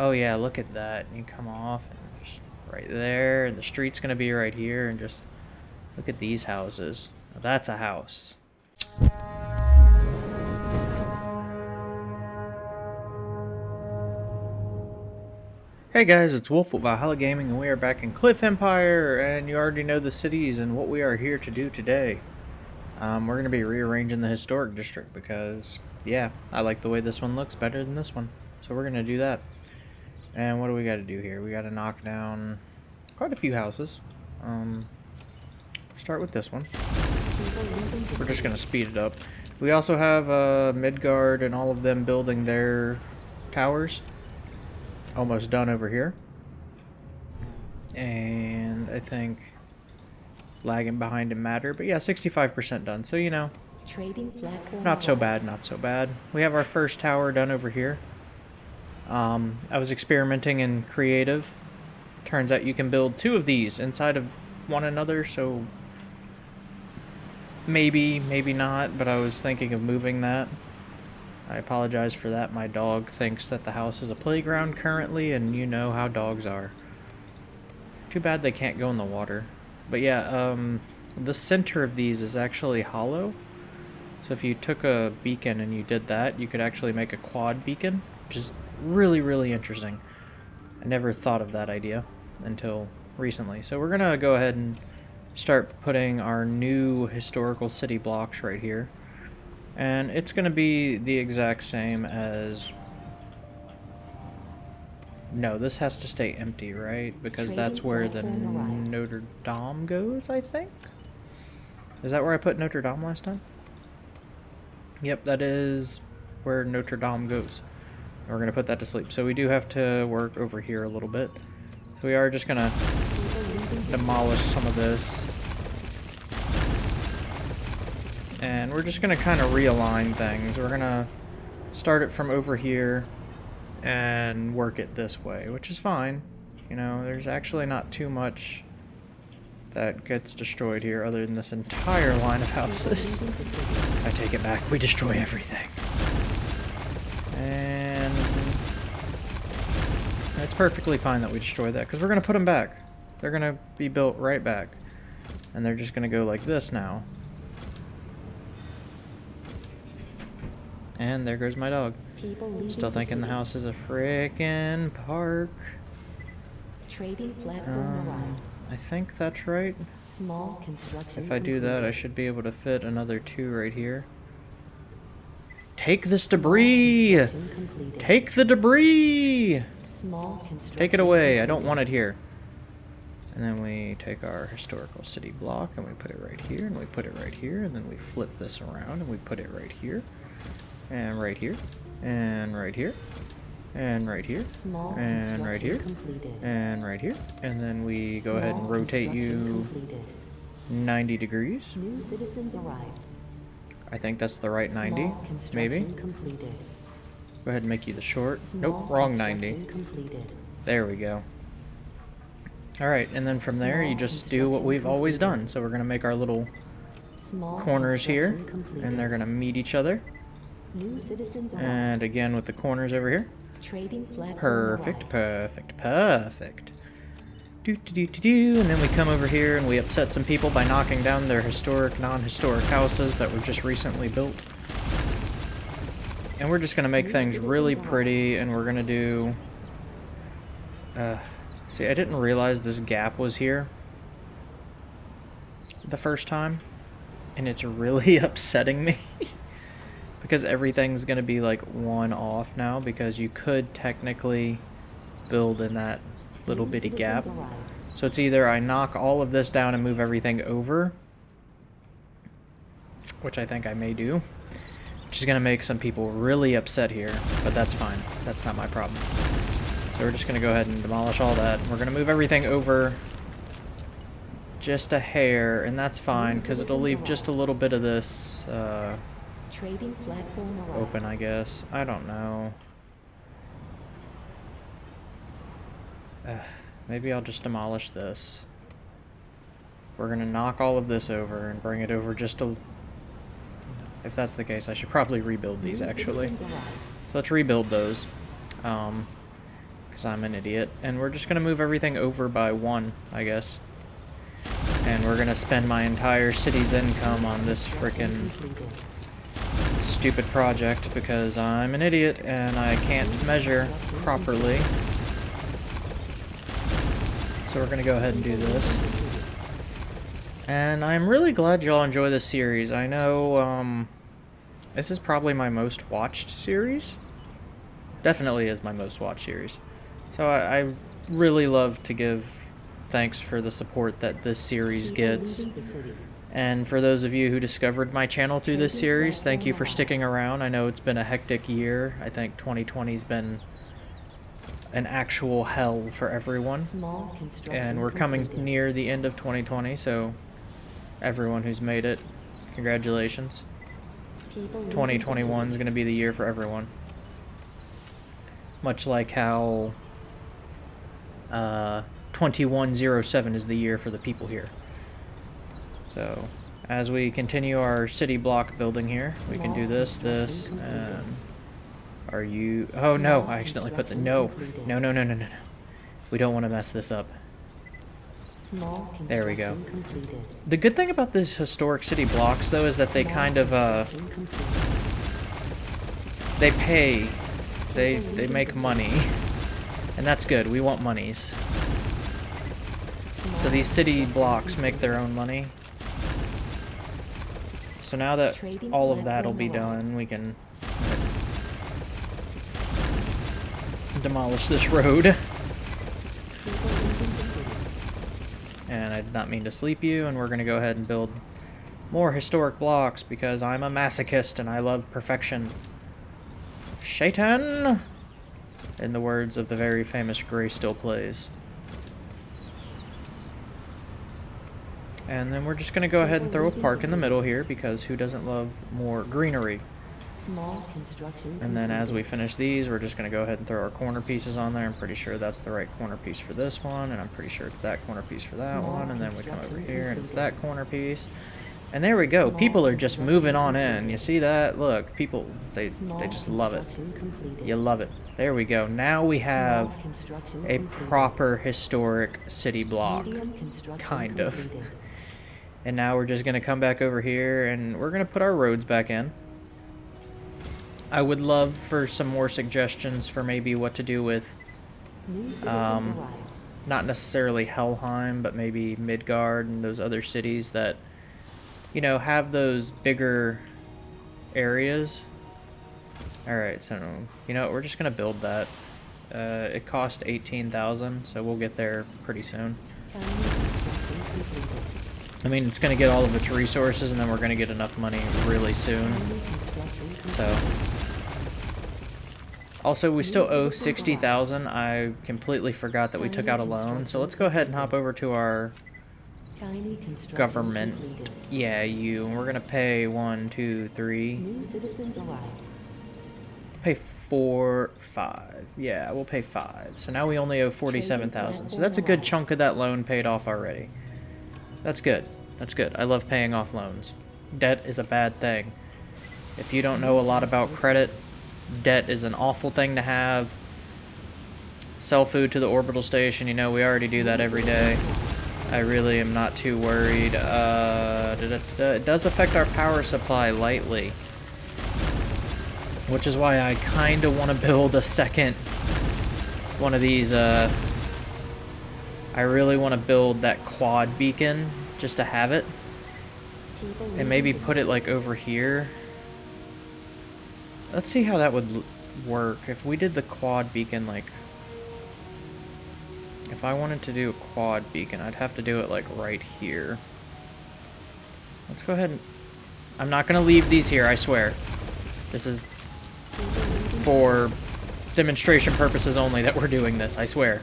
Oh yeah, look at that. You come off right there, and the street's gonna be right here, and just look at these houses. Now that's a house. Hey guys, it's Wolf with Valhalla Gaming, and we are back in Cliff Empire, and you already know the cities and what we are here to do today. Um, we're going to be rearranging the Historic District because, yeah, I like the way this one looks better than this one. So we're going to do that. And what do we got to do here? We got to knock down quite a few houses. Um, start with this one. We're just going to speed it up. We also have uh, Midgard and all of them building their towers almost done over here. And I think lagging behind in matter, but yeah, 65% done. So, you know, not so bad, not so bad. We have our first tower done over here. Um, I was experimenting in creative. Turns out you can build two of these inside of one another, so maybe, maybe not, but I was thinking of moving that. I apologize for that. My dog thinks that the house is a playground currently, and you know how dogs are. Too bad they can't go in the water. But yeah, um, the center of these is actually hollow. So if you took a beacon and you did that, you could actually make a quad beacon, which is really, really interesting. I never thought of that idea until recently. So we're going to go ahead and start putting our new historical city blocks right here. And it's going to be the exact same as... No, this has to stay empty, right? Because Trading that's where the Notre Dame goes, I think? Is that where I put Notre Dame last time? Yep, that is where Notre Dame goes. We're going to put that to sleep. So we do have to work over here a little bit. So we are just going to demolish some of this And we're just going to kind of realign things. We're going to start it from over here and work it this way, which is fine. You know, there's actually not too much that gets destroyed here other than this entire line of houses. I take it back. We destroy everything. And it's perfectly fine that we destroy that because we're going to put them back. They're going to be built right back. And they're just going to go like this now. And there goes my dog. Still thinking the, the house is a frickin' park. Trading platform um, arrived. I think that's right. Small construction. If I do that, I should be able to fit another two right here. Take this debris! Take the debris! Small Take it away. I don't want it here. And then we take our historical city block and we put it right here and we put it right here and then we flip this around and we put it right here and right here, and right here, and right here, Small and right here, completed. and right here, and then we Small go ahead and rotate you completed. 90 degrees. New citizens arrived. I think that's the right Small 90, maybe. Completed. Go ahead and make you the short. Small nope, wrong 90. Completed. There we go. Alright, and then from there you just do what we've always done. So we're going to make our little Small corners here, completed. and they're going to meet each other. And again with the corners over here. Trading perfect, perfect, perfect. Do, do, do, do, do. And then we come over here and we upset some people by knocking down their historic, non-historic houses that were just recently built. And we're just going to make things really pretty and we're going to do... Uh, see, I didn't realize this gap was here the first time. And it's really upsetting me. because everything's going to be like one off now because you could technically build in that little bitty gap. So it's either I knock all of this down and move everything over, which I think I may do, which is going to make some people really upset here, but that's fine. That's not my problem. So we're just going to go ahead and demolish all that. We're going to move everything over just a hair, and that's fine because it'll leave just a little bit of this uh, Trading platform. Open, I guess. I don't know. Uh, maybe I'll just demolish this. We're gonna knock all of this over and bring it over just a... If that's the case, I should probably rebuild these, actually. So let's rebuild those. Um, Because I'm an idiot. And we're just going to move everything over by one, I guess. And we're going to spend my entire city's income on this freaking stupid project because I'm an idiot and I can't measure properly. So we're going to go ahead and do this. And I'm really glad y'all enjoy this series. I know, um, this is probably my most watched series. Definitely is my most watched series. So I, I really love to give thanks for the support that this series gets. And for those of you who discovered my channel through this series, thank you for sticking around. I know it's been a hectic year. I think 2020's been an actual hell for everyone. And we're coming near the end of 2020, so everyone who's made it. Congratulations. 2021 is going to be the year for everyone. Much like how uh, 2107 is the year for the people here. So, as we continue our city block building here, we can do this, this, and... Are you... Oh, no, I accidentally put the... No, no, no, no, no, no. We don't want to mess this up. There we go. The good thing about these historic city blocks, though, is that they kind of, uh... They pay. They, they make money. And that's good. We want monies. So these city blocks make their own money. So now that all of that will be done, we can demolish this road. And I did not mean to sleep you, and we're going to go ahead and build more historic blocks because I'm a masochist and I love perfection. Shaitan! In the words of the very famous Gray Still Plays. And then we're just going to go ahead and throw a park in the middle here because who doesn't love more greenery? Small construction. And then as we finish these, we're just going to go ahead and throw our corner pieces on there. I'm pretty sure that's the right corner piece for this one, and I'm pretty sure it's that corner piece for that Small one, and then we come over here and it's that corner piece. And there we go. Small people are just moving on in. You see that? Look, people, they, they just love it. Completed. You love it. There we go. Now we have a proper historic city block. Kind of. And now we're just going to come back over here and we're going to put our roads back in. I would love for some more suggestions for maybe what to do with, um, not necessarily Helheim, but maybe Midgard and those other cities that, you know, have those bigger areas. Alright, so, you know, we're just going to build that. Uh, it cost 18000 so we'll get there pretty soon. I mean, it's going to get all of its resources, and then we're going to get enough money really soon. So, also, we still owe 60000 I completely forgot that we took out a loan. So let's go ahead and hop over to our government. Yeah, you. And we're going to pay one, two, three. New citizens arrived. Pay four, five. Yeah, we'll pay five. So now we only owe 47000 So that's a good chunk of that loan paid off already. That's good. That's good. I love paying off loans. Debt is a bad thing. If you don't know a lot about credit, debt is an awful thing to have. Sell food to the orbital station, you know, we already do that every day. I really am not too worried. Uh, it does affect our power supply lightly. Which is why I kind of want to build a second one of these. Uh, I really want to build that quad beacon just to have it. And maybe put it like over here. Let's see how that would work. If we did the quad beacon, like... If I wanted to do a quad beacon, I'd have to do it, like, right here. Let's go ahead and... I'm not going to leave these here, I swear. This is for demonstration purposes only that we're doing this, I swear.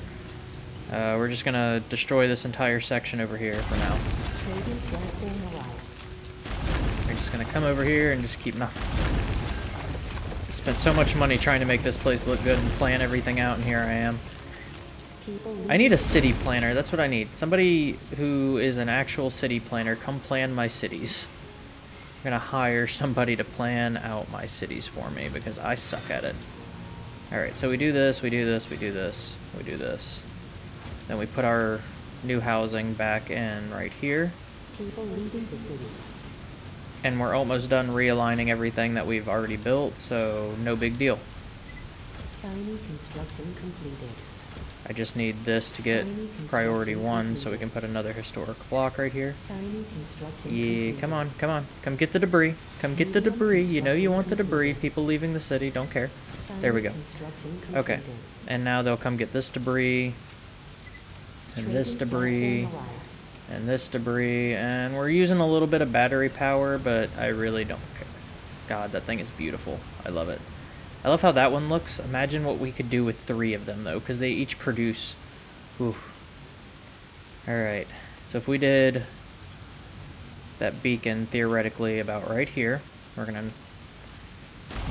Uh, we're just going to destroy this entire section over here for now. We're just going to come over here and just keep nothing. Spent so much money trying to make this place look good and plan everything out, and here I am. I need a city planner. That's what I need. Somebody who is an actual city planner, come plan my cities. I'm gonna hire somebody to plan out my cities for me because I suck at it. Alright, so we do this, we do this, we do this, we do this. Then we put our new housing back in right here. People leaving the city. And we're almost done realigning everything that we've already built, so no big deal. Tiny construction completed. I just need this to get priority one so we can put another historic block right here. Tiny construction Yeah, come on, come on. Come get the debris. Come get the debris. You know you want the debris. People leaving the city, don't care. There we go. Okay. And now they'll come get this debris, and this debris, and this debris, and we're using a little bit of battery power, but I really don't care. God, that thing is beautiful. I love it. I love how that one looks. Imagine what we could do with three of them, though, because they each produce... Oof. Alright, so if we did that beacon theoretically about right here, we're to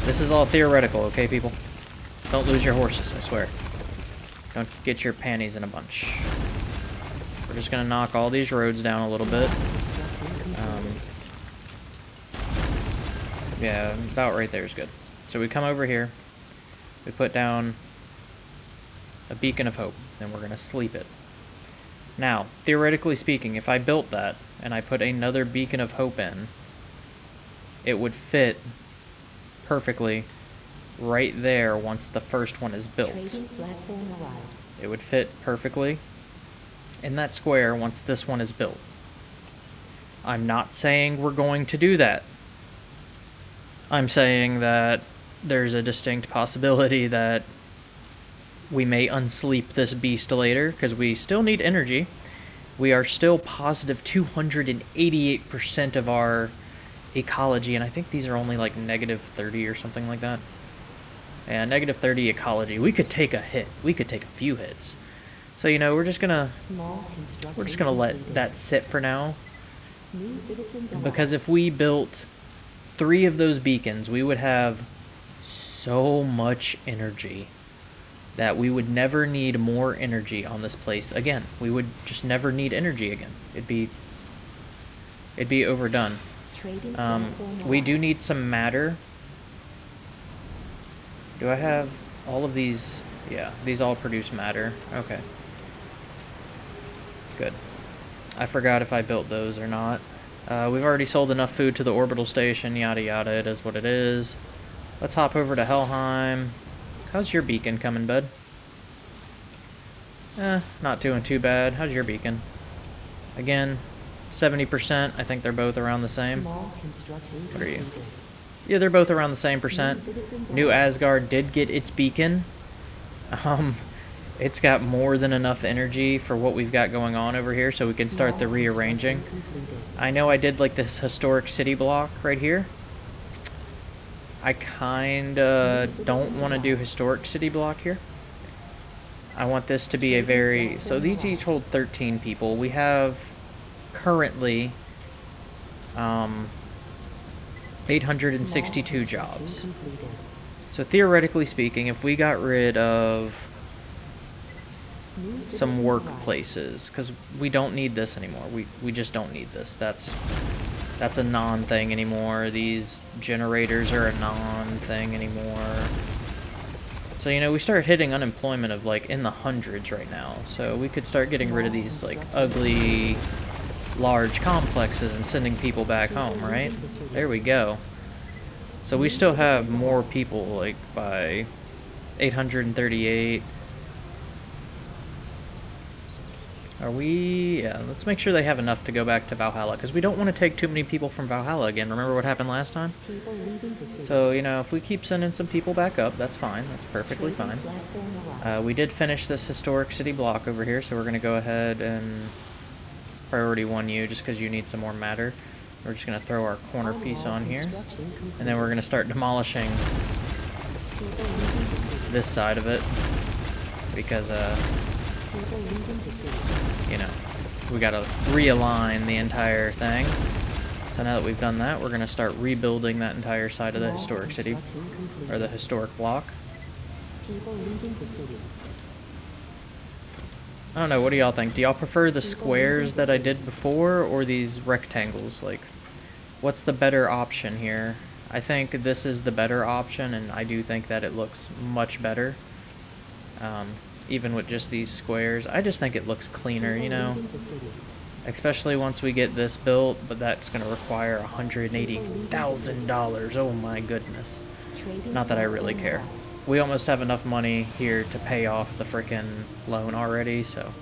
this is all theoretical, okay, people? Don't lose your horses, I swear. Don't get your panties in a bunch. We're just gonna knock all these roads down a little bit. Um, yeah, about right there is good. So we come over here, we put down a beacon of hope, and we're gonna sleep it. Now, theoretically speaking, if I built that, and I put another beacon of hope in, it would fit perfectly right there once the first one is built. It would fit perfectly in that square once this one is built. I'm not saying we're going to do that. I'm saying that there's a distinct possibility that we may unsleep this beast later because we still need energy. We are still positive 288% of our ecology, and I think these are only like negative 30 or something like that. And negative 30 ecology. We could take a hit. We could take a few hits. So, you know, we're just gonna... We're just gonna let that sit for now. Because if we built three of those beacons, we would have so much energy that we would never need more energy on this place again. We would just never need energy again. It'd be... It'd be overdone. Um, we do need some matter. Do I have all of these? Yeah, these all produce matter. Okay. Good. I forgot if I built those or not. Uh, we've already sold enough food to the orbital station, yada yada, it is what it is. Let's hop over to Helheim. How's your beacon coming, bud? Eh, not doing too bad. How's your beacon? Again, 70%. I think they're both around the same. What are you? Yeah, they're both around the same percent. New Asgard did get its beacon. Um, it's got more than enough energy for what we've got going on over here, so we can start the rearranging. I know I did like this historic city block right here. I kinda don't want to do historic city block here. I want this to be a very... So these each hold 13 people. We have currently um, 862 jobs. So theoretically speaking, if we got rid of some workplaces, because we don't need this anymore. We, we just don't need this. That's that's a non-thing anymore. These generators are a non-thing anymore. So, you know, we start hitting unemployment of, like, in the hundreds right now. So we could start getting rid of these, like, ugly large complexes and sending people back home, right? There we go. So we still have more people, like, by 838. Are we... Yeah, let's make sure they have enough to go back to Valhalla, because we don't want to take too many people from Valhalla again. Remember what happened last time? So, you know, if we keep sending some people back up, that's fine. That's perfectly fine. Uh, we did finish this historic city block over here, so we're going to go ahead and priority 1 you, just because you need some more matter. We're just going to throw our corner piece on here. And then we're going to start demolishing this side of it. Because, uh, you know, we got to realign the entire thing. So now that we've done that, we're going to start rebuilding that entire side of the historic city, or the historic block. People leaving the city. I don't know, what do y'all think? Do y'all prefer the squares that I did before, or these rectangles? Like, what's the better option here? I think this is the better option, and I do think that it looks much better. Um, even with just these squares. I just think it looks cleaner, you know? Especially once we get this built, but that's going to require $180,000. Oh my goodness. Not that I really care. We almost have enough money here to pay off the freaking loan already, so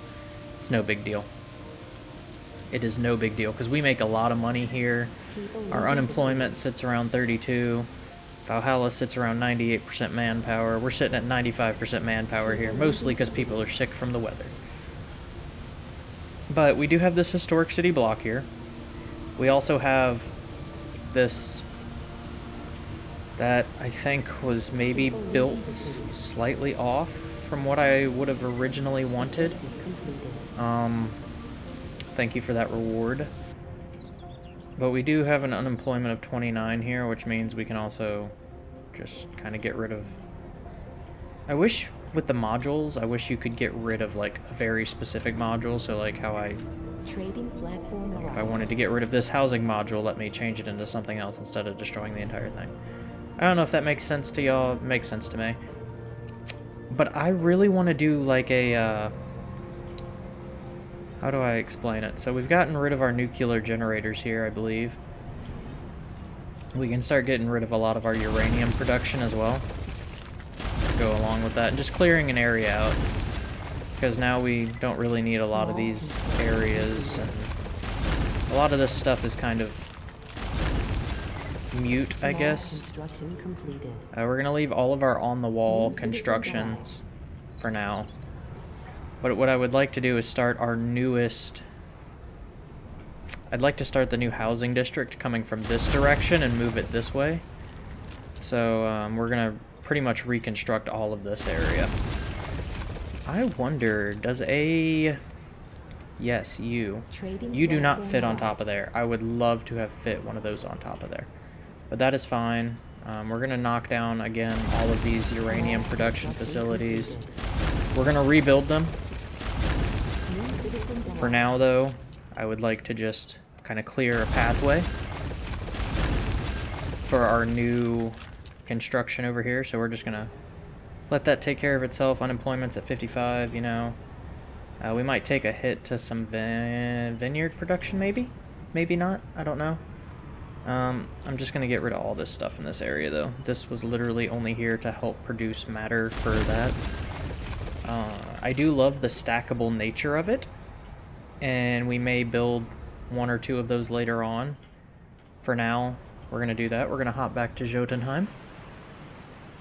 it's no big deal. It is no big deal, because we make a lot of money here. Our unemployment sits around 32. Valhalla sits around 98% manpower. We're sitting at 95% manpower here, mostly because people are sick from the weather. But we do have this historic city block here. We also have this that I think was maybe built slightly off from what I would have originally wanted. Um, thank you for that reward. But we do have an unemployment of 29 here, which means we can also just kind of get rid of... I wish with the modules, I wish you could get rid of like a very specific module. So like how I, Trading platform if I wanted to get rid of this housing module, let me change it into something else instead of destroying the entire thing. I don't know if that makes sense to y'all. Makes sense to me. But I really want to do like a, uh, how do I explain it? So we've gotten rid of our nuclear generators here, I believe. We can start getting rid of a lot of our uranium production as well go along with that. And just clearing an area out. Because now we don't really need a lot of these areas. And a lot of this stuff is kind of mute, I guess. Uh, we're going to leave all of our on-the-wall constructions for now. But what I would like to do is start our newest... I'd like to start the new housing district coming from this direction and move it this way. So um, we're going to pretty much reconstruct all of this area. I wonder, does a... Yes, you. You do not fit on top of there. I would love to have fit one of those on top of there. But that is fine. Um, we're going to knock down, again, all of these uranium production facilities. We're to rebuild them. For now, though, I would like to just kind of clear a pathway for our new construction over here, so we're just gonna let that take care of itself. Unemployment's at 55, you know. Uh, we might take a hit to some vin vineyard production, maybe? Maybe not, I don't know. Um, I'm just gonna get rid of all this stuff in this area, though. This was literally only here to help produce matter for that. Uh, I do love the stackable nature of it, and we may build one or two of those later on. For now, we're going to do that. We're going to hop back to Jotunheim.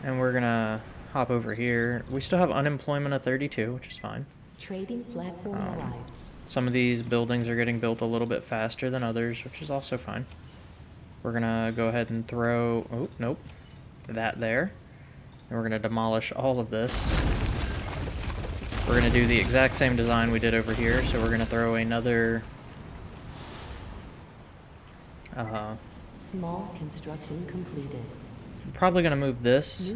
And we're gonna hop over here. We still have unemployment at 32, which is fine. Trading platform um, arrived. Some of these buildings are getting built a little bit faster than others, which is also fine. We're gonna go ahead and throw, oh, nope, that there. And we're gonna demolish all of this. We're gonna do the exact same design we did over here, so we're gonna throw another, uh, Small construction completed. I'm probably going to move this.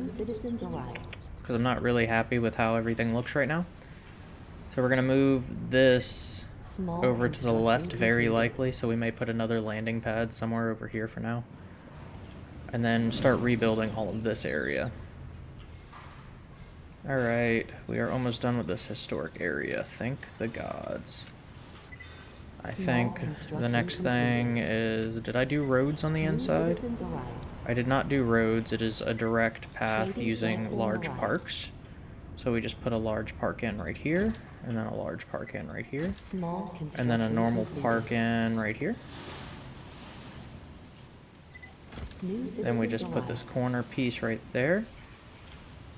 Because I'm not really happy with how everything looks right now. So we're going to move this Small over to the left very likely. So we may put another landing pad somewhere over here for now. And then start rebuilding all of this area. Alright, we are almost done with this historic area. Thank the gods. I think the next thing is... Did I do roads on the inside? I did not do roads, it is a direct path using large parks. So we just put a large park in right here, and then a large park in right here, and then a normal park in right here. Then we just put this corner piece right there.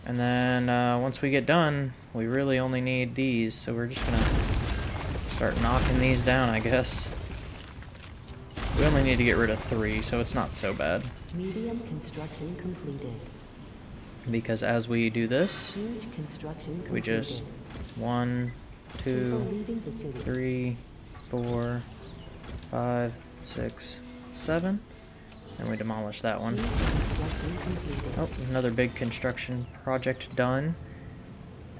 And then uh, once we get done, we really only need these, so we're just gonna start knocking these down, I guess. We only need to get rid of three, so it's not so bad. Medium construction completed. Because as we do this, we just one, two, three, four, five, six, seven, and we demolish that one. Oh, another big construction project done.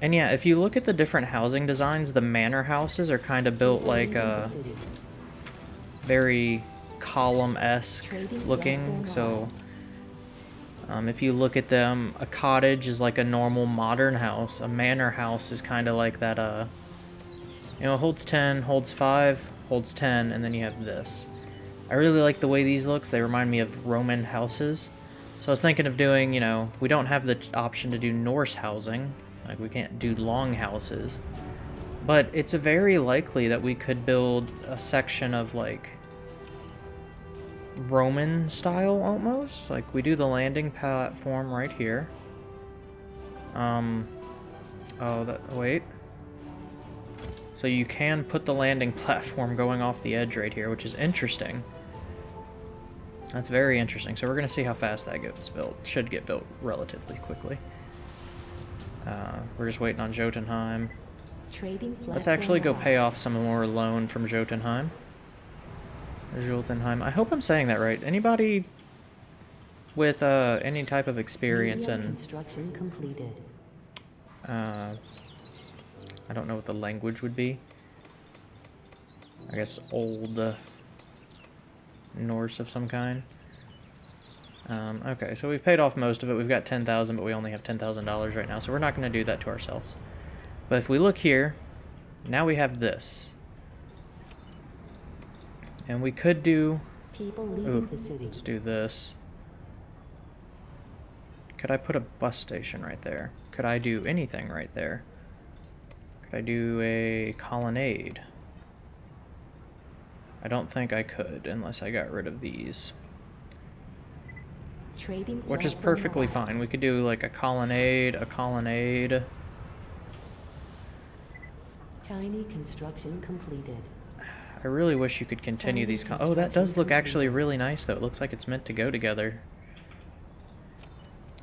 And yeah, if you look at the different housing designs, the manor houses are kind of built like a very column-esque looking, so Um, if you look at them, a cottage is like a normal modern house. A manor house is kind of like that, uh, you know, holds 10, holds 5, holds 10, and then you have this. I really like the way these look. They remind me of Roman houses. So I was thinking of doing, you know, we don't have the option to do Norse housing. Like, we can't do long houses. But it's very likely that we could build a section of, like, Roman style, almost. Like, we do the landing platform right here. Um, oh, that, wait. So you can put the landing platform going off the edge right here, which is interesting. That's very interesting. So we're going to see how fast that gets built. Should get built relatively quickly. Uh, we're just waiting on Jotunheim. Trading Let's actually go pay off some more loan from Jotunheim. Jotunheim. I hope I'm saying that right. Anybody with uh, any type of experience in construction completed. Uh, I don't know what the language would be. I guess old uh, Norse of some kind. Um, okay, so we've paid off most of it. We've got 10000 but we only have $10,000 right now, so we're not going to do that to ourselves. But if we look here, now we have this. And we could do... People leaving ooh, the city. Let's do this. Could I put a bus station right there? Could I do anything right there? Could I do a colonnade? I don't think I could, unless I got rid of these. Trading Which is perfectly fine. We could do like a colonnade, a colonnade. Tiny construction completed. I really wish you could continue Tiny these. oh, that does look actually really nice, though. It looks like it's meant to go together.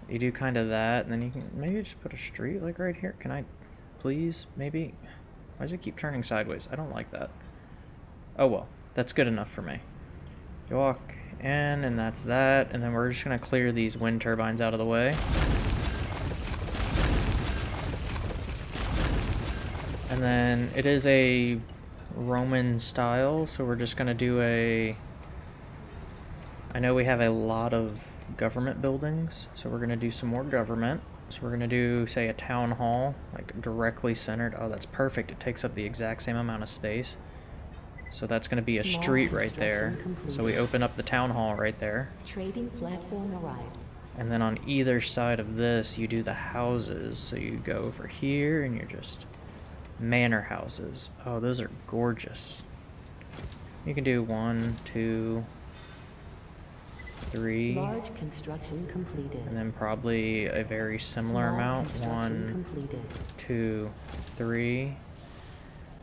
You do kind of that, and then you can maybe just put a street like right here. Can I, please, maybe? Why does it keep turning sideways? I don't like that. Oh well. That's good enough for me. You walk in, and that's that. And then we're just going to clear these wind turbines out of the way. And then it is a Roman style, so we're just going to do a... I know we have a lot of government buildings, so we're going to do some more government. So we're going to do, say, a town hall, like directly centered. Oh, that's perfect. It takes up the exact same amount of space. So that's going to be a Small street right there. Completed. So we open up the town hall right there. Trading platform arrived. And then on either side of this, you do the houses. So you go over here and you're just manor houses. Oh, those are gorgeous. You can do one, two, three. Large construction completed. And then probably a very similar Small amount. One, completed. two, three.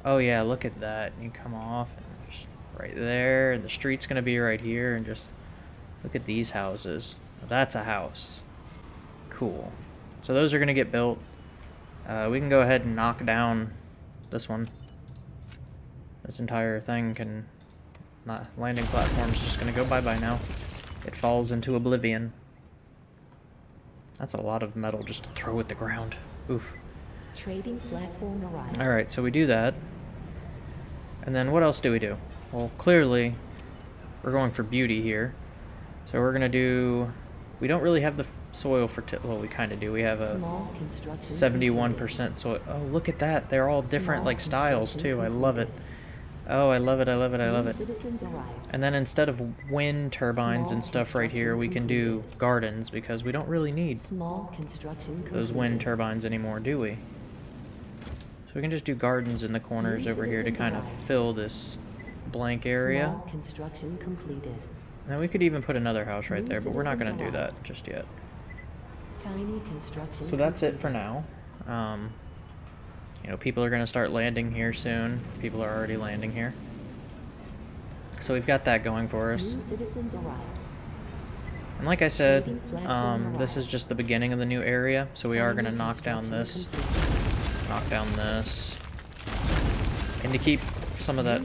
Oh yeah, look at that. You come off right there. The street's gonna be right here and just look at these houses. That's a house. Cool. So those are gonna get built. Uh, we can go ahead and knock down this one. This entire thing can not landing platform's just gonna go bye-bye now. It falls into oblivion. That's a lot of metal just to throw at the ground. Oof. Trading platform arrived. Alright, so we do that. And then what else do we do? Well, clearly, we're going for beauty here. So we're going to do... We don't really have the soil for... well, we kind of do. We have a 71% soil. Oh, look at that. They're all different, like, styles, too. I love it. Oh, I love it, I love it, I love it. And then instead of wind turbines and stuff right here, we can do gardens, because we don't really need those wind turbines anymore, do we? We can just do gardens in the corners over here to kind of fill this blank area. Small construction completed. Now we could even put another house right there, but we're not going to do that just yet. Tiny construction so that's it for now. Um, you know, people are going to start landing here soon. People are already landing here. So we've got that going for us. And like I said, um, this is just the beginning of the new area, so we are going to knock down this knock down this. And to keep some of that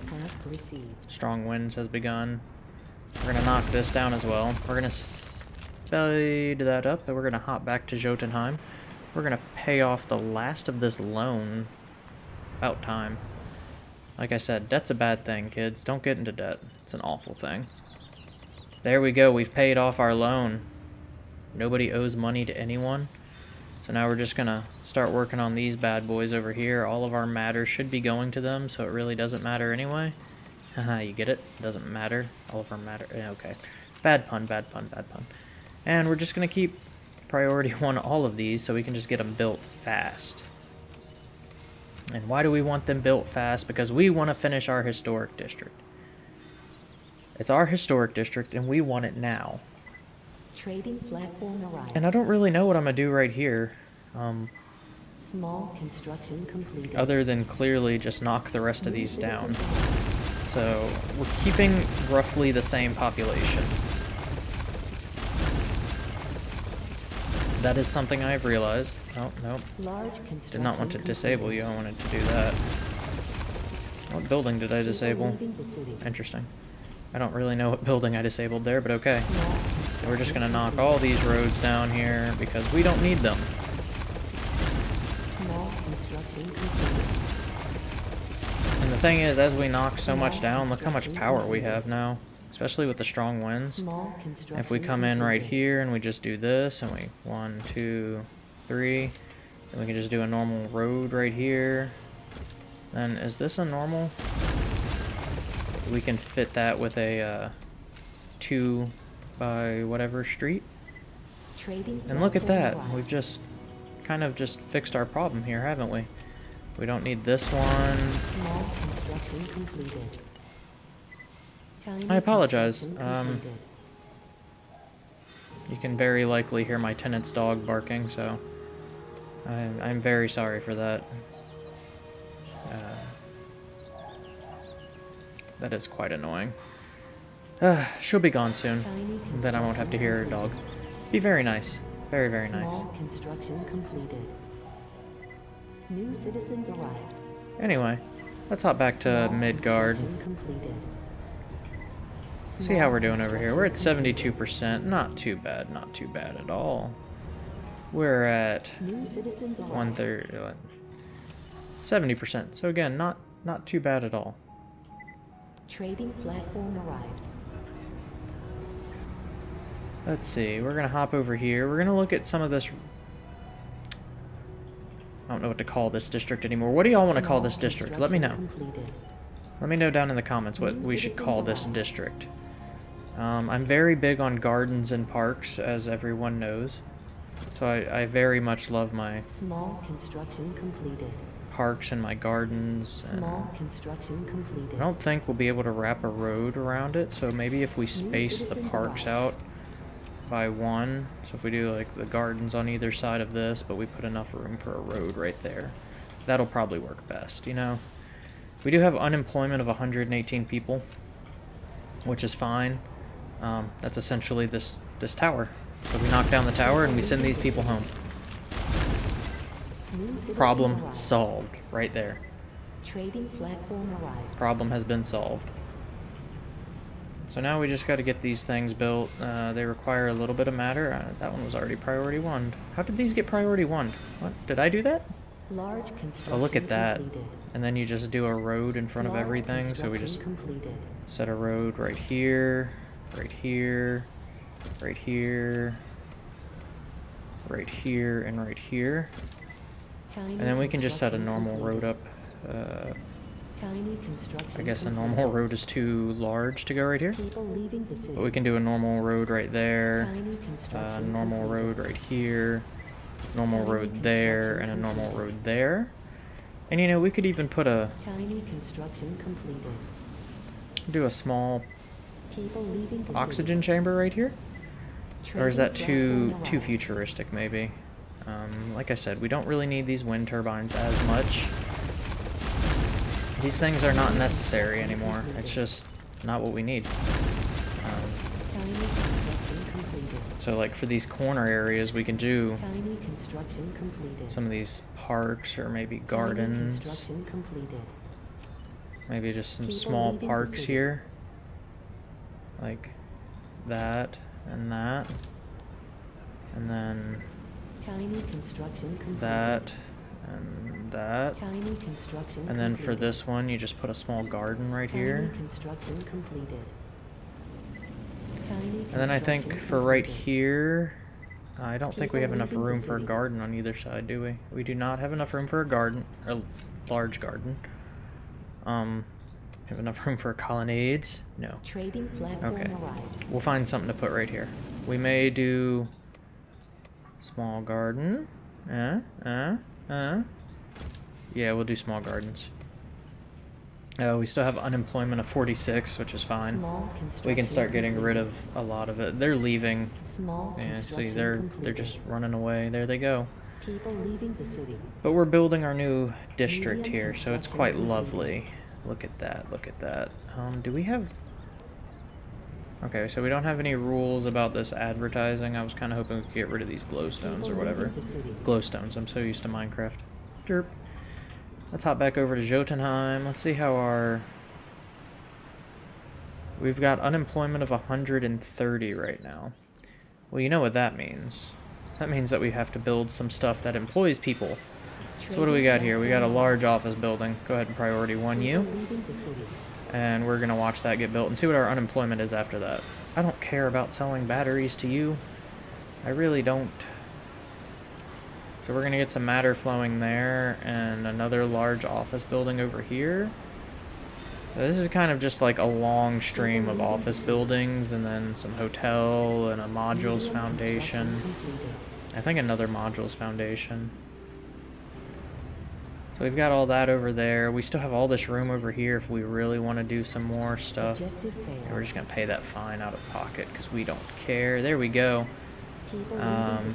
strong winds has begun, we're going to knock this down as well. We're going to speed that up, and we're going to hop back to Jotunheim. We're going to pay off the last of this loan. About time. Like I said, debt's a bad thing, kids. Don't get into debt. It's an awful thing. There we go. We've paid off our loan. Nobody owes money to anyone. So now we're just gonna start working on these bad boys over here. All of our matter should be going to them, so it really doesn't matter anyway. Haha, you get it? Doesn't matter. All of our matter. Okay. Bad pun, bad pun, bad pun. And we're just gonna keep priority one all of these so we can just get them built fast. And why do we want them built fast? Because we want to finish our historic district. It's our historic district and we want it now. Trading platform arrived. And I don't really know what I'm gonna do right here. Um, Small construction completed. Other than clearly just knock the rest of these down. So we're keeping roughly the same population. That is something I've realized. Oh, nope. Did not want to disable you, I wanted to do that. What building did I disable? Interesting. I don't really know what building I disabled there, but okay. We're just gonna knock all these roads down here because we don't need them. Thing is, as we knock so much down, look how much power we have now. Especially with the strong winds. If we come in right here and we just do this, and we, one, two, three, then we can just do a normal road right here. Then, is this a normal? we can fit that with a uh, two by whatever street. And look at that. We've just kind of just fixed our problem here, haven't we? We don't need this one. Small construction completed. I apologize. Um, you can very likely hear my tenant's dog barking, so I'm, I'm very sorry for that. Uh, that is quite annoying. Uh, she'll be gone soon. Then I won't have to hear her dog. Be very nice. Very, very nice. construction completed. New citizens arrived. Anyway, let's hop back to Midgard. See how we're doing over here. We're at 72%. Not too bad. Not too bad at all. We're at one third, 70%. So again, not not too bad at all. Trading platform arrived. Let's see. We're gonna hop over here. We're gonna look at some of this. I don't know what to call this district anymore. What do y'all want to call this district? Let me know. Let me know down in the comments what we should call this district. Um, I'm very big on gardens and parks, as everyone knows. So I, I very much love my small construction completed parks and my gardens. Small construction completed. I don't think we'll be able to wrap a road around it, so maybe if we space the parks out by one, so if we do like the gardens on either side of this, but we put enough room for a road right there, that'll probably work best, you know? We do have unemployment of 118 people, which is fine. Um, that's essentially this, this tower. So we knock down the tower and we send these people home. Problem solved right there. Trading platform arrived. Problem has been solved. So now we just got to get these things built. Uh, they require a little bit of matter. Uh, that one was already priority one. How did these get priority one? What? Did I do that? Large construction oh, look at that. Completed. And then you just do a road in front Large of everything. So we just completed. set a road right here, right here, right here, right here, and right here. And then we can just set a normal road up. Uh, I guess a normal road is too large to go right here. But we can do a normal road right there, uh, normal road right here, normal road there, and a normal road there. And you know, we could even put a... Tiny construction completed. Do a small oxygen chamber right here? Or is that too too futuristic, maybe? Um, like I said, we don't really need these wind turbines as much. These things are not necessary anymore. It's just not what we need. Um, so like for these corner areas, we can do some of these parks or maybe gardens. Maybe just some small parks here. Like that and that. And then Tiny construction completed. That and that. And then for this one, you just put a small garden right here. construction completed. Tiny and then I think for right here, I don't think we have enough room for a garden on either side, do we? We do not have enough room for a garden, a large garden. Um, have enough room for colonnades? No. Trading platform okay. Arrived. We'll find something to put right here. We may do small garden. Uh, uh, uh. Yeah, we'll do small gardens. Oh, we still have unemployment of 46, which is fine. We can start getting rid of a lot of it. They're leaving. Small yeah, see, they're completed. they're just running away. There they go. People leaving the city. But we're building our new district Medium here, so it's quite completed. lovely. Look at that, look at that. Um, do we have... Okay, so we don't have any rules about this advertising. I was kind of hoping we could get rid of these glowstones or whatever. Glowstones, I'm so used to Minecraft. Derp. Let's hop back over to Jotunheim. Let's see how our... We've got unemployment of 130 right now. Well, you know what that means. That means that we have to build some stuff that employs people. So what do we got here? We got a large office building. Go ahead and priority one you. And we're going to watch that get built and see what our unemployment is after that. I don't care about selling batteries to you. I really don't. So we're going to get some matter flowing there and another large office building over here. this is kind of just like a long stream of office buildings and then some hotel and a modules foundation. I think another modules foundation. So we've got all that over there. We still have all this room over here if we really want to do some more stuff. And we're just going to pay that fine out of pocket because we don't care. There we go. Um,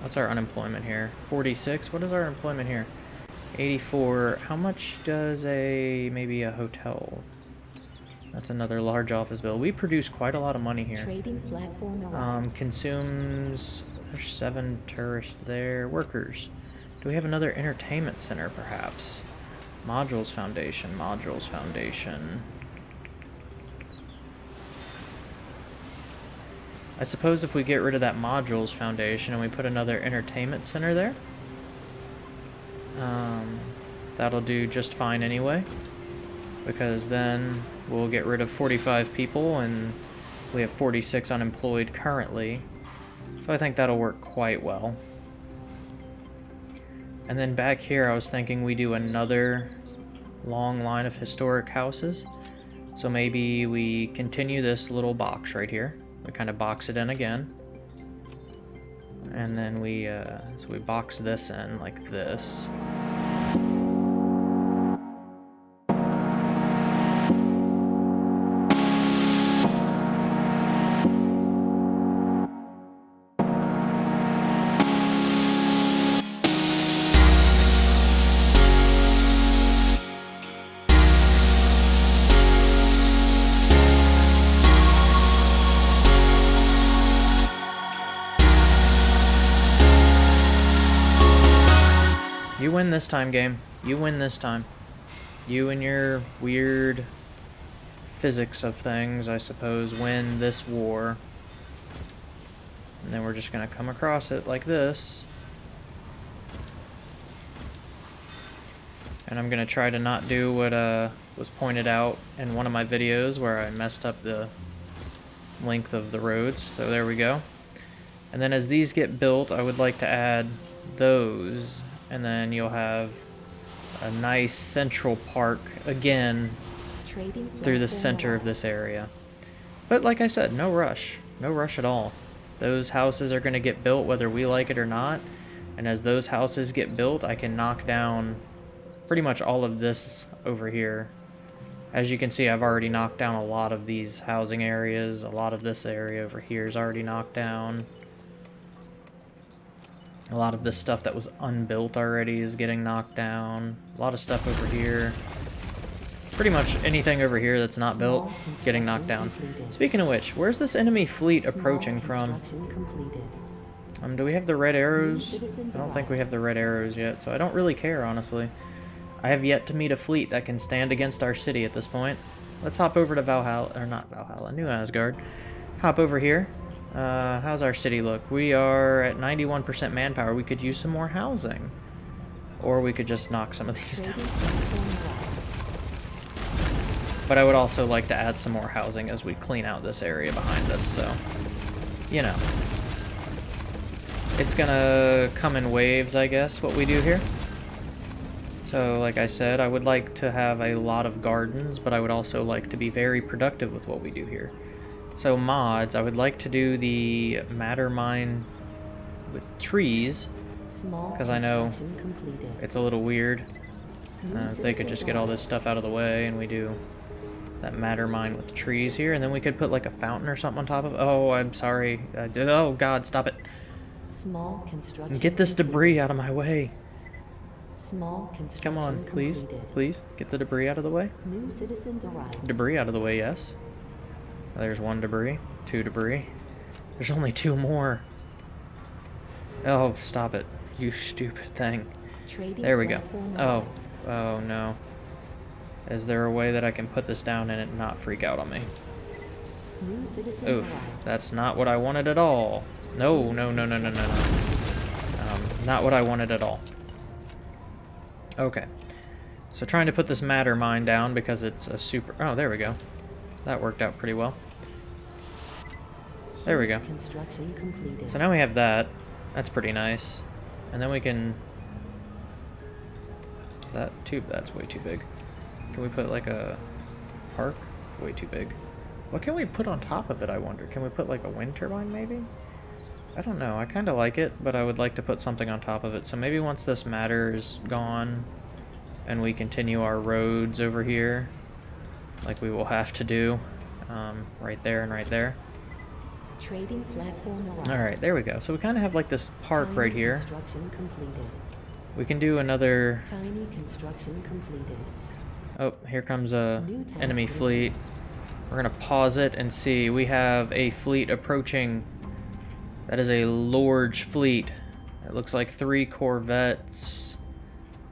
what's our unemployment here? 46? What is our employment here? 84. How much does a, maybe a hotel? That's another large office bill. We produce quite a lot of money here. Trading platform Um, consumes, there's seven tourists there. Workers. Do we have another entertainment center, perhaps? Modules Foundation, Modules Foundation. I suppose if we get rid of that Modules Foundation and we put another entertainment center there, um, that'll do just fine anyway. Because then we'll get rid of 45 people and we have 46 unemployed currently. So I think that'll work quite well. And then back here I was thinking we do another long line of historic houses. So maybe we continue this little box right here. We kind of box it in again. And then we, uh, so we box this in like this. This time, game. You win this time. You and your weird physics of things, I suppose, win this war. And then we're just going to come across it like this. And I'm going to try to not do what uh, was pointed out in one of my videos where I messed up the length of the roads. So there we go. And then as these get built, I would like to add those and then you'll have a nice central park again through the center of this area. But like I said, no rush. No rush at all. Those houses are going to get built whether we like it or not. And as those houses get built, I can knock down pretty much all of this over here. As you can see, I've already knocked down a lot of these housing areas. A lot of this area over here is already knocked down. A lot of this stuff that was unbuilt already is getting knocked down. A lot of stuff over here. Pretty much anything over here that's not built is getting knocked down. Speaking of which, where's this enemy fleet approaching from? Um, do we have the red arrows? I don't think we have the red arrows yet, so I don't really care, honestly. I have yet to meet a fleet that can stand against our city at this point. Let's hop over to Valhalla, or not Valhalla, New Asgard. Hop over here. Uh, how's our city look? We are at 91% manpower. We could use some more housing. Or we could just knock some of these down. But I would also like to add some more housing as we clean out this area behind us, so... You know. it's gonna come in waves, I guess, what we do here. So, like I said, I would like to have a lot of gardens, but I would also like to be very productive with what we do here. So mods, I would like to do the matter mine with trees, because I know completed. it's a little weird. Uh, if they could just get all this stuff out of the way and we do that matter mine with trees here, and then we could put like a fountain or something on top of. Oh, I'm sorry. I did. Oh God, stop it. Small construction. Get this debris out of my way. Small construction. Come on, please, completed. please get the debris out of the way. New citizens arrived. Debris out of the way, yes. There's one debris, two debris. There's only two more. Oh, stop it, you stupid thing. Trading there we go. Oh, oh no. Is there a way that I can put this down and it not freak out on me? Oof, that's not what I wanted at all. No, no, no, no, no, no, no. Um, not what I wanted at all. Okay. So trying to put this matter mine down because it's a super... Oh, there we go. That worked out pretty well. There we go. So now we have that. That's pretty nice. And then we can... Is that tube? That's way too big. Can we put like a park? Way too big. What can we put on top of it, I wonder? Can we put like a wind turbine, maybe? I don't know. I kind of like it, but I would like to put something on top of it. So maybe once this matter is gone and we continue our roads over here, like we will have to do, um, right there and right there. Trading platform Alright, there we go. So we kind of have like this park Tiny right here. Construction completed. We can do another... Tiny construction completed. Oh, here comes a enemy fleet. We're gonna pause it and see. We have a fleet approaching. That is a large fleet. It looks like three corvettes.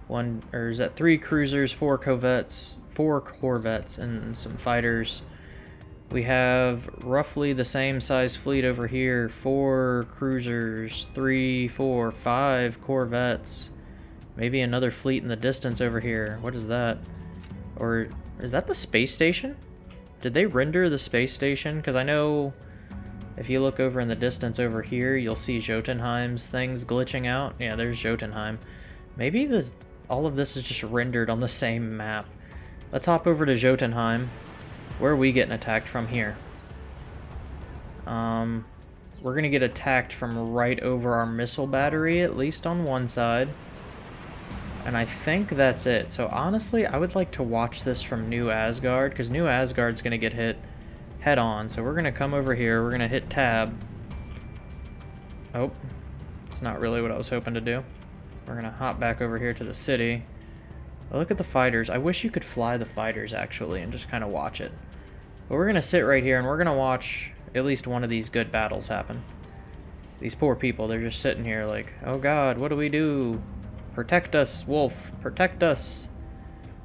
One, or is that three cruisers, four corvettes, four corvettes, and some fighters. We have roughly the same size fleet over here. Four cruisers, three, four, five corvettes. Maybe another fleet in the distance over here. What is that? Or is that the space station? Did they render the space station? Because I know if you look over in the distance over here, you'll see Jotunheim's things glitching out. Yeah, there's Jotunheim. Maybe the all of this is just rendered on the same map. Let's hop over to Jotunheim. Where are we getting attacked from here? Um, we're going to get attacked from right over our missile battery, at least on one side. And I think that's it. So honestly, I would like to watch this from New Asgard, because New Asgard's going to get hit head on. So we're going to come over here, we're going to hit tab. Oh, it's not really what I was hoping to do. We're going to hop back over here to the city. look at the fighters. I wish you could fly the fighters, actually, and just kind of watch it. But we're going to sit right here, and we're going to watch at least one of these good battles happen. These poor people, they're just sitting here like, oh god, what do we do? Protect us, wolf. Protect us.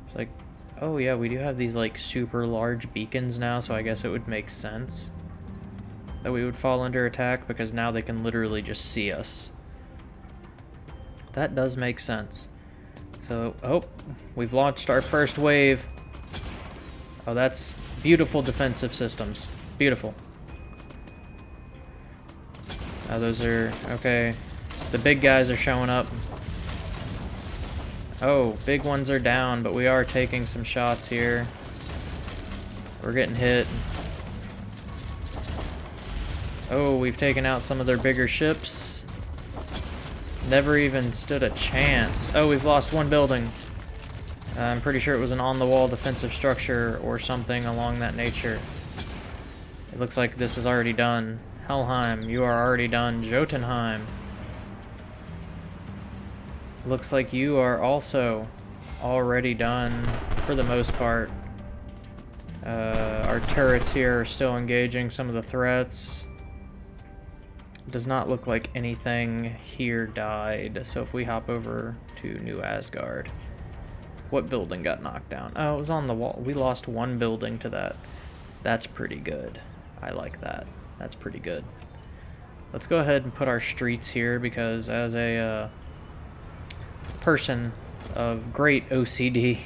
It's like, oh yeah, we do have these like super large beacons now, so I guess it would make sense that we would fall under attack because now they can literally just see us. That does make sense. So, oh, we've launched our first wave. Oh, that's beautiful defensive systems. Beautiful. Oh, those are, okay. The big guys are showing up. Oh, big ones are down, but we are taking some shots here. We're getting hit. Oh, we've taken out some of their bigger ships. Never even stood a chance. Oh, we've lost one building. I'm pretty sure it was an on-the-wall defensive structure or something along that nature. It looks like this is already done. Helheim, you are already done. Jotunheim. Looks like you are also already done for the most part. Uh, our turrets here are still engaging some of the threats. Does not look like anything here died, so if we hop over to New Asgard. What building got knocked down? Oh, it was on the wall. We lost one building to that. That's pretty good. I like that. That's pretty good. Let's go ahead and put our streets here because as a uh, person of great OCD,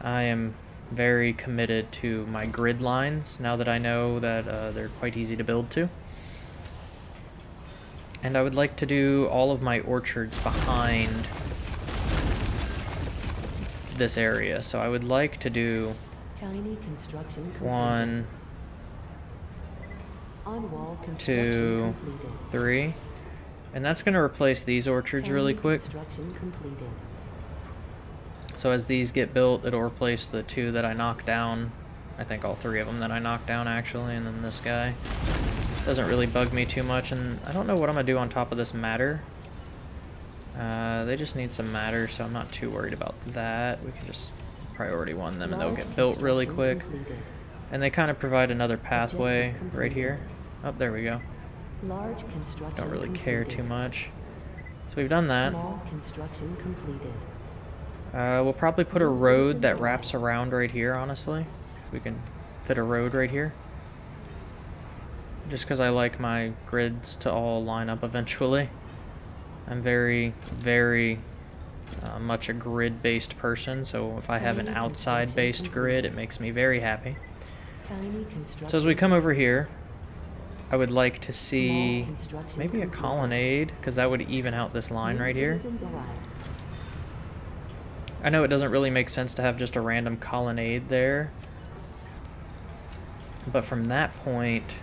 I am very committed to my grid lines now that I know that uh, they're quite easy to build to. And I would like to do all of my orchards behind this area. So I would like to do Tiny construction one, two, three. And that's going to replace these orchards Tiny really quick. So as these get built, it'll replace the two that I knocked down. I think all three of them that I knocked down actually, and then this guy. Doesn't really bug me too much, and I don't know what I'm going to do on top of this matter. Uh, they just need some matter, so I'm not too worried about that. We can just priority one them, and they'll get built really quick. And they kind of provide another pathway right here. Oh, there we go. Large construction Don't really care too much. So we've done that. Small construction completed. Uh, we'll probably put a road that wraps around right here, honestly. We can fit a road right here. Just because I like my grids to all line up eventually. I'm very, very uh, much a grid-based person, so if I have an outside-based grid, it makes me very happy. So as we come over here, I would like to see maybe a colonnade, because that would even out this line right here. I know it doesn't really make sense to have just a random colonnade there, but from that point,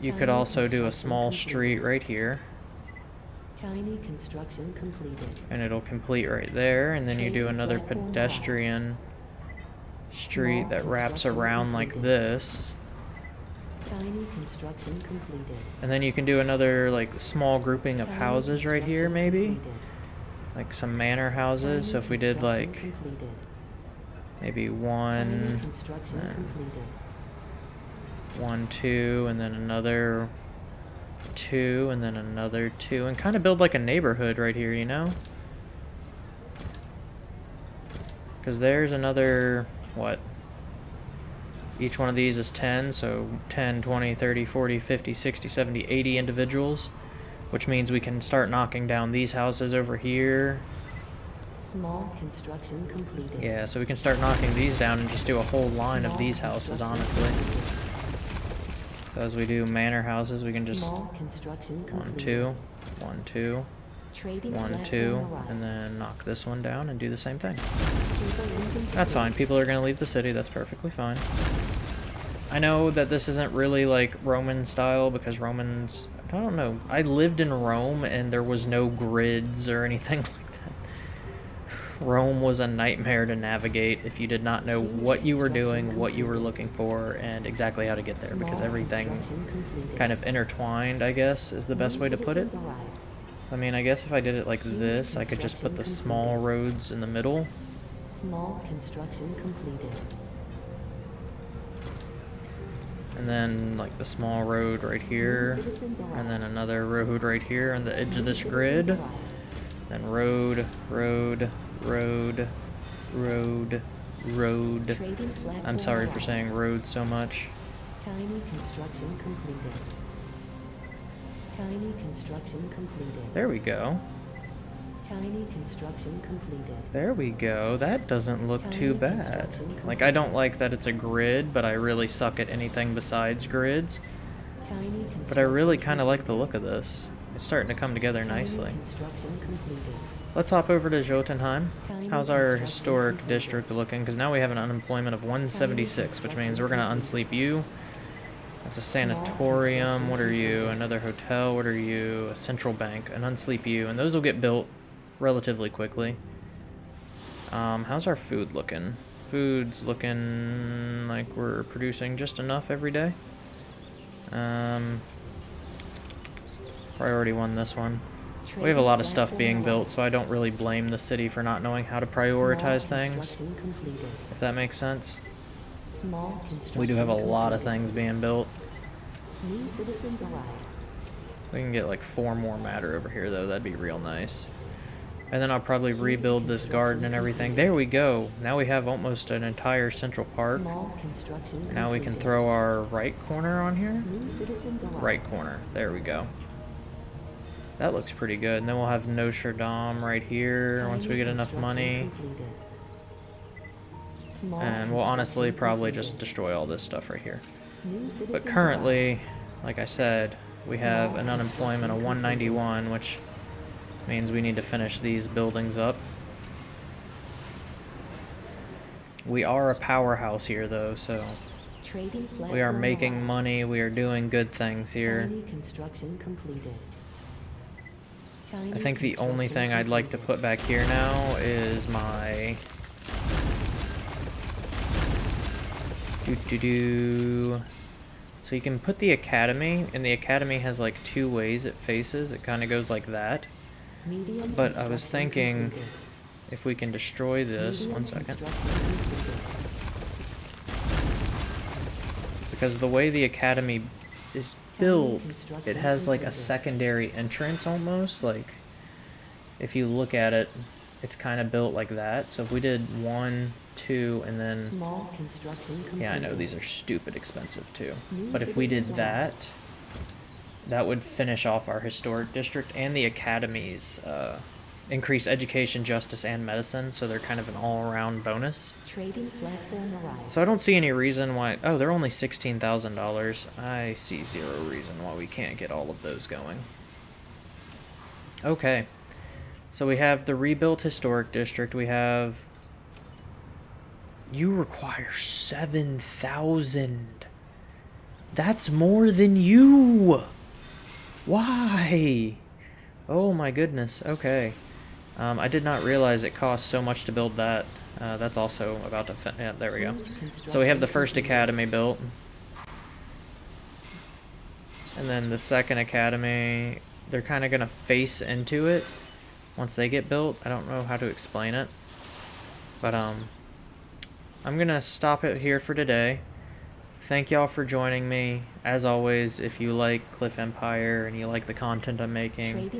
you could also do a small street right here. Tiny construction completed. And it'll complete right there, and then you do another pedestrian street that wraps around like this. Tiny construction completed. And then you can do another like small grouping of houses right here maybe. Like some manor houses. So if we did like maybe one one, two, and then another two, and then another two, and kind of build like a neighborhood right here, you know? Because there's another, what? Each one of these is 10, so 10, 20, 30, 40, 50, 60, 70, 80 individuals, which means we can start knocking down these houses over here. Small construction completed. Yeah, so we can start knocking these down and just do a whole line Small of these houses, honestly. So as we do manor houses, we can just one, two, one, two, one, two, and then knock this one down and do the same thing. That's fine. People are going to leave the city. That's perfectly fine. I know that this isn't really like Roman style because Romans, I don't know. I lived in Rome and there was no grids or anything like Rome was a nightmare to navigate if you did not know what you were doing, what you were looking for, and exactly how to get there, because everything kind of intertwined, I guess, is the best way to put it. I mean, I guess if I did it like this, I could just put the small roads in the middle. Small construction completed. And then, like, the small road right here, and then another road right here on the edge of this grid. Then road, road, road, road, road. I'm sorry for saying road so much. Tiny construction completed. Tiny construction completed. There we go. Tiny construction completed. There we go. That doesn't look Tiny too bad. Like, I don't like that it's a grid, but I really suck at anything besides grids. But I really kind of like the look of this. It's starting to come together nicely. Let's hop over to Jotunheim. How's our historic district looking? Because now we have an unemployment of 176, which means we're going to unsleep you. That's a sanatorium. What are you? Another hotel. What are you? A central bank. An unsleep you. And those will get built relatively quickly. Um, how's our food looking? Food's looking like we're producing just enough every day. Um, priority one this one. We have a lot of stuff being built, so I don't really blame the city for not knowing how to prioritize things, if that makes sense. We do have a lot of things being built. We can get like four more matter over here, though. That'd be real nice. And then I'll probably rebuild this garden and everything. There we go. Now we have almost an entire central park. Now we can throw our right corner on here. Right corner. There we go. That looks pretty good. And then we'll have Dame right here once we get enough money. And we'll honestly probably just destroy all this stuff right here. But currently, like I said, we have an unemployment of 191, which means we need to finish these buildings up. We are a powerhouse here, though, so we are making money. We are doing good things here. I think the only thing I'd like to put back here now is my... Do do do. So you can put the academy, and the academy has like two ways it faces. It kind of goes like that. But I was thinking if we can destroy this, one second. Because the way the academy is built, it has like a secondary entrance almost. Like, if you look at it, it's kind of built like that. So if we did one, two, and then... Small construction yeah, I know these are stupid expensive too. But if we did that, that would finish off our historic district and the academy's uh, increase education, justice, and medicine, so they're kind of an all-around bonus. Trading platform arrived. So I don't see any reason why... Oh, they're only $16,000. I see zero reason why we can't get all of those going. Okay. So we have the rebuilt historic district. We have... You require 7,000. That's more than you! Why? Oh my goodness, okay. Um, I did not realize it cost so much to build that. Uh, that's also about to yeah, there we go. So we have the first academy built. And then the second academy, they're kind of going to face into it once they get built. I don't know how to explain it. But um, I'm going to stop it here for today. Thank y'all for joining me. As always, if you like Cliff Empire and you like the content I'm making,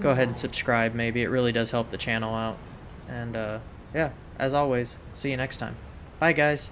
go ahead and subscribe maybe. It really does help the channel out. And uh, yeah, as always, see you next time. Bye guys.